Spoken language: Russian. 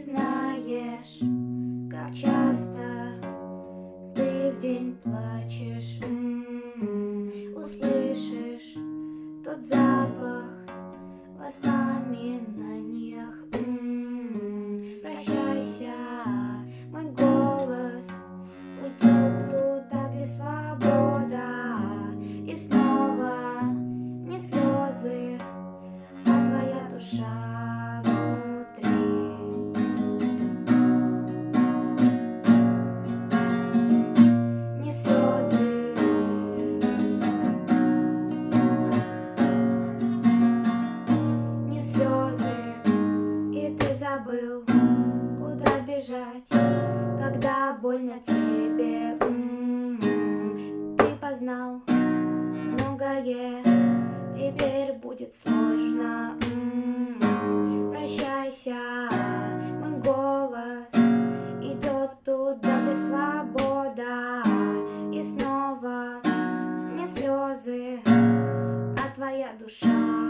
знаешь, как часто ты в день плачешь, М, услышишь тот запах воспоминаниях. М, Прощайся, мой голос уйдет туда, где свобода, и снова бежать, когда больно тебе. М, Ты познал многое, теперь будет сложно. М, Прощайся, мой голос идет туда, где свобода, и снова не слезы, а твоя душа